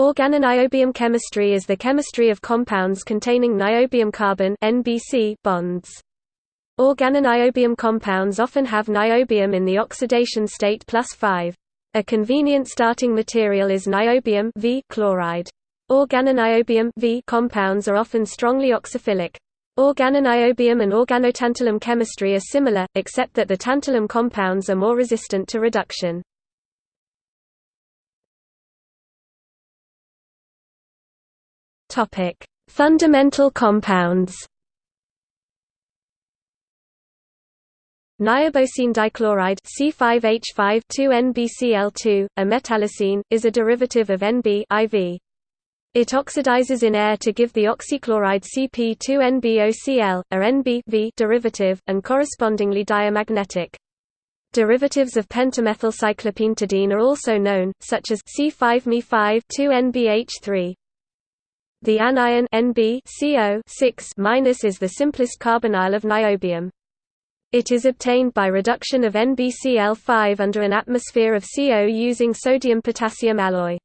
Organoniobium chemistry is the chemistry of compounds containing niobium carbon (NBC) bonds. Organoniobium compounds often have niobium in the oxidation state plus 5. A convenient starting material is niobium v chloride. Organoniobium v compounds are often strongly oxophilic. Organoniobium and organotantalum chemistry are similar, except that the tantalum compounds are more resistant to reduction. Topic: Fundamental compounds. Niobocene dichloride C5H5-2NBCl2, a metallocene, is a derivative of Nb IV. It oxidizes in air to give the oxychloride Cp2NbOCl, a Nb derivative, and correspondingly diamagnetic. Derivatives of pentamethylcyclopentadiene are also known, such as C5Me5-2NBH3. The anion Nb CO is the simplest carbonyl of niobium. It is obtained by reduction of NbCl5 under an atmosphere of CO using sodium-potassium alloy.